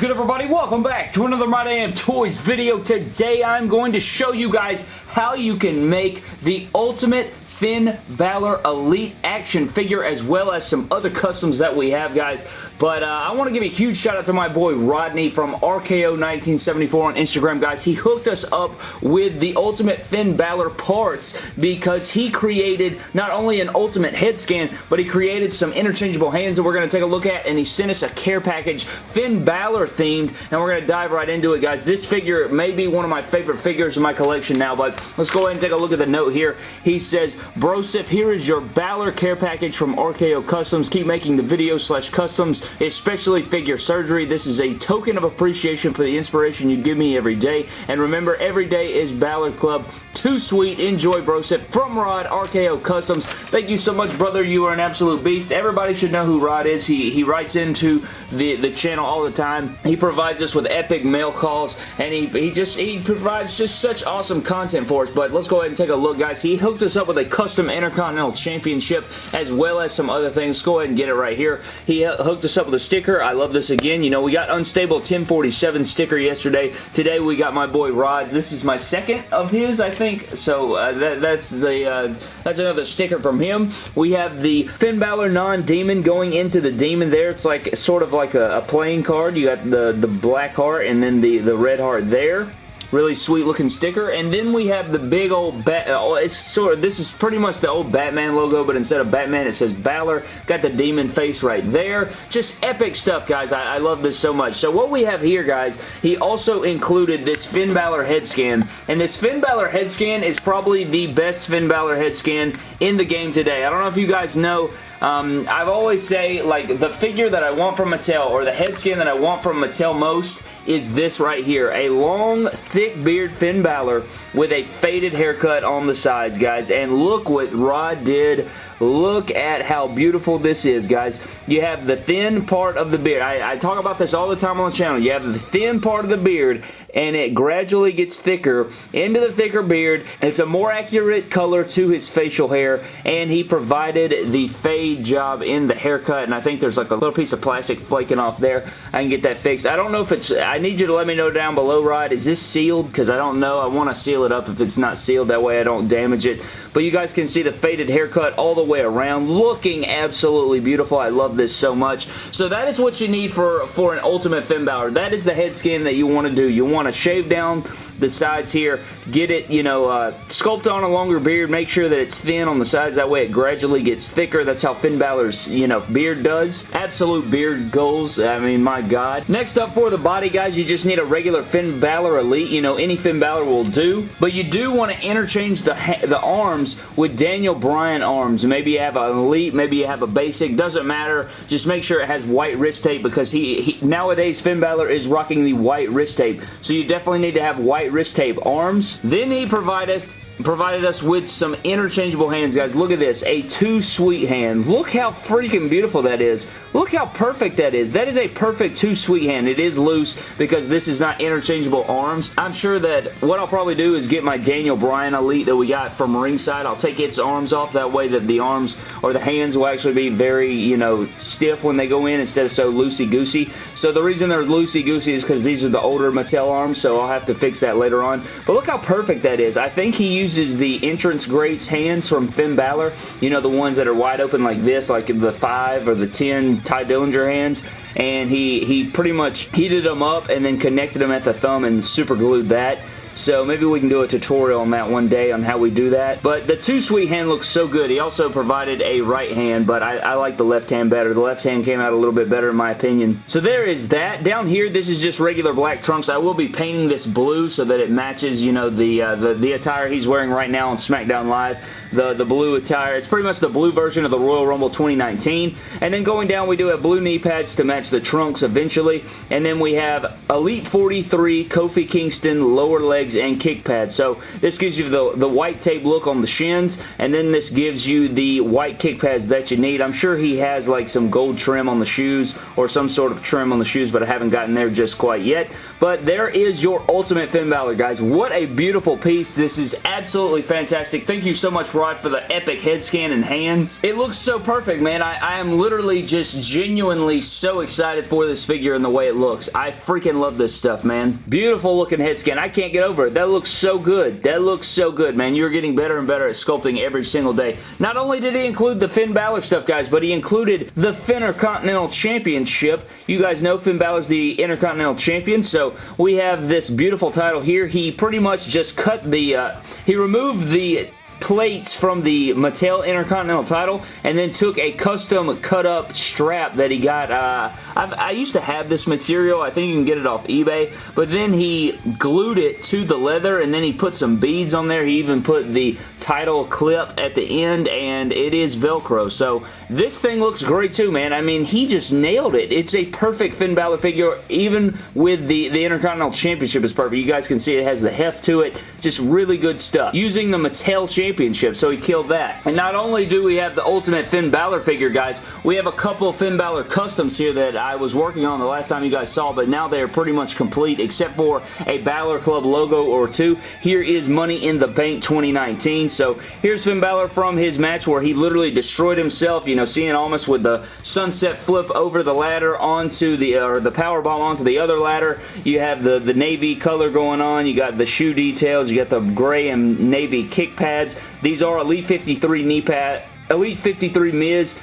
good everybody? Welcome back to another My Damn Toys video. Today I'm going to show you guys how you can make the ultimate Finn Balor Elite action figure as well as some other customs that we have, guys. But uh, I want to give a huge shout out to my boy Rodney from RKO1974 on Instagram, guys. He hooked us up with the Ultimate Finn Balor parts because he created not only an Ultimate head scan, but he created some interchangeable hands that we're going to take a look at, and he sent us a care package Finn Balor themed, and we're going to dive right into it, guys. This figure may be one of my favorite figures in my collection now, but let's go ahead and take a look at the note here. He says, Brosif, here is your Balor care package from RKO Customs. Keep making the videos slash customs, especially figure surgery. This is a token of appreciation for the inspiration you give me every day. And remember, every day is Balor Club. Too sweet. Enjoy, Brosif. From Rod, RKO Customs. Thank you so much, brother. You are an absolute beast. Everybody should know who Rod is. He, he writes into the, the channel all the time. He provides us with epic mail calls, and he, he just he provides just such awesome content But let's go ahead and take a look, guys. He hooked us up with a custom Intercontinental Championship as well as some other things. Let's go ahead and get it right here. He hooked us up with a sticker. I love this again. You know, we got Unstable 1047 sticker yesterday. Today we got my boy Rods. This is my second of his, I think. So uh, that, that's the uh, that's another sticker from him. We have the Finn Balor non-demon going into the demon there. It's like sort of like a, a playing card. You got the, the black heart and then the, the red heart there. Really sweet looking sticker. And then we have the big old bat. Oh, it's sort of, this is pretty much the old Batman logo, but instead of Batman, it says Balor. Got the demon face right there. Just epic stuff, guys. I, I love this so much. So what we have here, guys, he also included this Finn Balor head scan. And this Finn Balor head scan is probably the best Finn Balor head scan in the game today. I don't know if you guys know, um, I've always say, like, the figure that I want from Mattel, or the head scan that I want from Mattel most, is this right here. A long, thick beard Finn Balor with a faded haircut on the sides, guys. And look what Rod did Look at how beautiful this is, guys. You have the thin part of the beard. I, I, talk about this all the time on the channel. You have the thin part of the beard, and it gradually gets thicker into the thicker beard. It's a more accurate color to his facial hair, and he provided the fade job in the haircut, and I think there's like a little piece of plastic flaking off there. I can get that fixed. I don't know if it's... I need you to let me know down below, Rod. Is this sealed? Because I don't know. I want to seal it up if it's not sealed. That way I don't damage it. But you guys can see the faded haircut all the way around. Looking absolutely beautiful. I love this so much. So that is what you need for, for an Ultimate Finn Balor. That is the head skin that you want to do. You want to shave down the sides here. Get it, you know, uh, sculpt on a longer beard. Make sure that it's thin on the sides. That way it gradually gets thicker. That's how Finn Balor's, you know, beard does. Absolute beard goals. I mean, my God. Next up for the body, guys, you just need a regular Finn Balor Elite. You know, any Finn Balor will do. But you do want to interchange the, the arms with Daniel Bryan arms. Maybe you have an Elite, maybe you have a basic. Doesn't matter. Just make sure it has white wrist tape because he, he nowadays Finn Balor is rocking the white wrist tape. So you definitely need to have white wrist tape arms. Then he provided us provided us with some interchangeable hands, guys. Look at this. A too sweet hand. Look how freaking beautiful that is. Look how perfect that is. That is a perfect too sweet hand. It is loose because this is not interchangeable arms. I'm sure that what I'll probably do is get my Daniel Bryan Elite that we got from ringside. I'll take its arms off. That way that the arms or the hands will actually be very, you know, stiff when they go in instead of so loosey-goosey. So the reason they're loosey-goosey is because these are the older Mattel arms, so I'll have to fix that later on. But look how perfect that is. I think he used uses the entrance greats hands from Finn Balor. You know, the ones that are wide open like this, like the 5 or the 10 Tye Dillinger hands. And he, he pretty much heated them up and then connected them at the thumb and super glued that. So maybe we can do a tutorial on that one day on how we do that. But the too Sweet hand looks so good. He also provided a right hand, but I, I like the left hand better. The left hand came out a little bit better in my opinion. So there is that. Down here, this is just regular black trunks. I will be painting this blue so that it matches, you know, the, uh, the, the attire he's wearing right now on SmackDown Live the, the blue attire. It's pretty much the blue version of the Royal Rumble 2019. And then going down, we do have blue knee pads to match the trunks eventually. And then we have Elite 43 Kofi Kingston lower leg legs and kick pads. So this gives you the, the white tape look on the shins, and then this gives you the white kick pads that you need. I'm sure he has like some gold trim on the shoes or some sort of trim on the shoes, but I haven't gotten there just quite yet. But there is your Ultimate Finn Balor, guys. What a beautiful piece. This is absolutely fantastic. Thank you so much, Rod, for the epic head scan and hands. It looks so perfect, man. I, I am literally just genuinely so excited for this figure and the way it looks. I freaking love this stuff, man. Beautiful looking head scan. I can't get over it. That looks so good. That looks so good, man. You're getting better and better at sculpting every single day. Not only did he include the Finn Balor stuff, guys, but he included the Intercontinental Championship. You guys know Finn Balor's the Intercontinental Champion, so we have this beautiful title here. He pretty much just cut the, uh, he removed the plates from the Mattel Intercontinental title and then took a custom cut up strap that he got. Uh, i used to have this material. I think you can get it off eBay. But then he glued it to the leather and then he put some beads on there. He even put the title clip at the end and it is Velcro. So this thing looks great too, man. I mean, he just nailed it. It's a perfect Finn Balor figure. Even with the, the Intercontinental Championship is perfect. You guys can see it has the heft to it. Just really good stuff. Using the Mattel Championship Championship, so he killed that. And not only do we have the Ultimate Finn Balor figure, guys, we have a couple Finn Balor customs here that I was working on the last time you guys saw, but now they are pretty much complete except for a Balor Club logo or two. Here is Money in the Bank 2019. So here's Finn Balor from his match where he literally destroyed himself, you know, seeing almost with the sunset flip over the ladder onto the, or the power bomb onto the other ladder. You have the, the navy color going on. You got the shoe details. You got the gray and navy kick pads. These are Elite 53 knee pad, Elite 53 Miz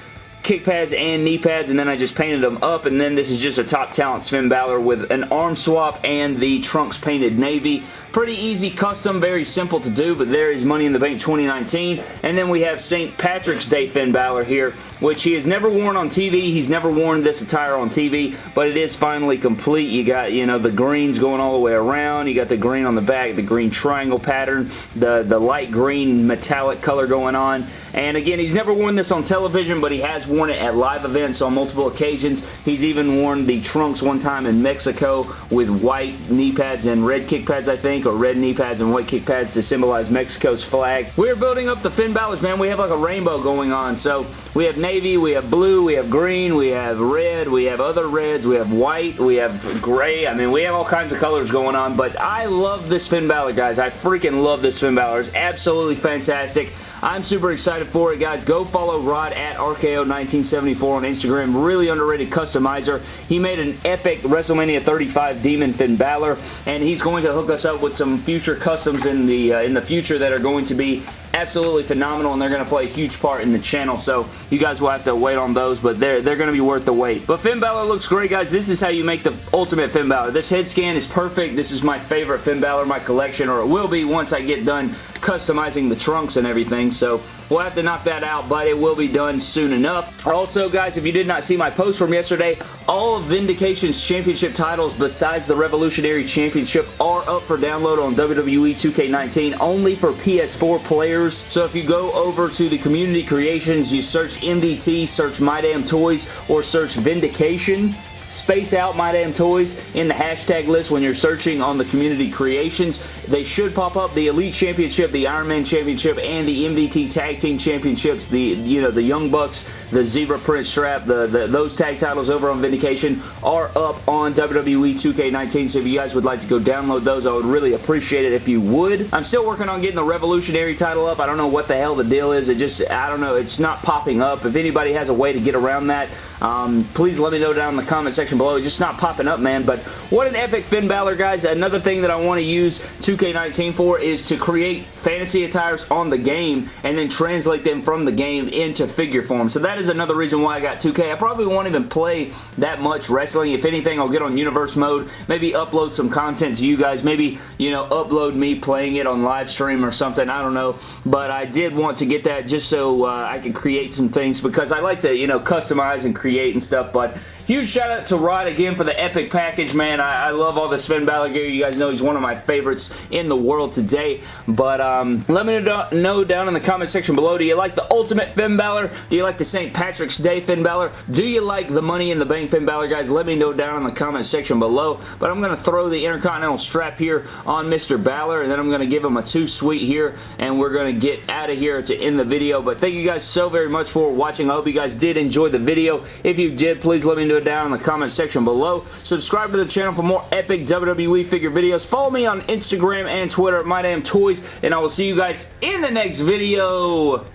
kick pads and knee pads and then I just painted them up and then this is just a top talent Finn Balor with an arm swap and the trunks painted navy Pretty easy custom, very simple to do, but there is Money in the Bank 2019. And then we have St. Patrick's Day Finn Balor here, which he has never worn on TV. He's never worn this attire on TV, but it is finally complete. You got, you know, the greens going all the way around. You got the green on the back, the green triangle pattern, the, the light green metallic color going on. And again, he's never worn this on television, but he has worn it at live events on multiple occasions. He's even worn the trunks one time in Mexico with white knee pads and red kick pads, I think or red knee pads and white kick pads to symbolize Mexico's flag. We're building up the Finn Balor's, man. We have like a rainbow going on. So we have navy, we have blue, we have green, we have red, we have other reds, we have white, we have gray. I mean, we have all kinds of colors going on, but I love this Finn Balor, guys. I freaking love this Finn Balor. It's absolutely fantastic. I'm super excited for it, guys. Go follow Rod at RKO1974 on Instagram. Really underrated customizer. He made an epic WrestleMania 35 Demon Finn Balor, and he's going to hook us up with some future customs in the uh, in the future that are going to be absolutely phenomenal and they're going to play a huge part in the channel so you guys will have to wait on those but they're, they're going to be worth the wait. But Finn Balor looks great guys. This is how you make the ultimate Finn Balor. This head scan is perfect. This is my favorite Finn Balor in my collection or it will be once I get done customizing the trunks and everything so we'll have to knock that out but it will be done soon enough. Also guys if you did not see my post from yesterday all of Vindication's championship titles besides the Revolutionary Championship are up for download on WWE 2K19 only for PS4 players. So if you go over to the community creations, you search MDT, search My Damn Toys, or search Vindication, space out My Damn Toys in the hashtag list when you're searching on the community creations. They should pop up the Elite Championship, the Iron Man Championship, and the MDT Tag Team Championships, the you know the Young Bucks, the Zebra Print Strap, the, the those tag titles over on Vindication are up on WWE 2K19, so if you guys would like to go download those, I would really appreciate it if you would. I'm still working on getting the Revolutionary title up. I don't know what the hell the deal is. It just, I don't know, it's not popping up. If anybody has a way to get around that, um, please let me know down in the comments section below. It's just not popping up, man. But what an epic Finn Balor, guys. Another thing that I want to use 2K19 for is to create fantasy attires on the game and then translate them from the game into figure form. So that is another reason why I got 2K. I probably won't even play that much wrestling. If anything, I'll get on universe mode, maybe upload some content to you guys, maybe, you know, upload me playing it on live stream or something. I don't know. But I did want to get that just so uh, I could create some things because I like to, you know, customize and create and stuff. But huge shout out to Rod again for the epic package, man. I, I love all the Finn Balor gear. You guys know he's one of my favorites in the world today. But um, let me know down in the comment section below, do you like the Ultimate Finn Balor? Do you like the St. Patrick's Day Finn Balor? Do you like the Money in the Bank Finn Balor, guys? Let me know down in the comment section below. But I'm going to throw the Intercontinental strap here on Mr. Balor, and then I'm going to give him a too sweet here, and we're going to get out of here to end the video. But thank you guys so very much for watching. I hope you guys did enjoy the video. If you did, please let me know down in the comment section below. Subscribe to the channel for more epic WWE figure videos. Follow me on Instagram and Twitter at MyDamnToys, and I will see you guys in the next video.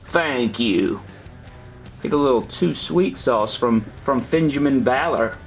Thank you. Get a little too sweet sauce from, from Benjamin Balor.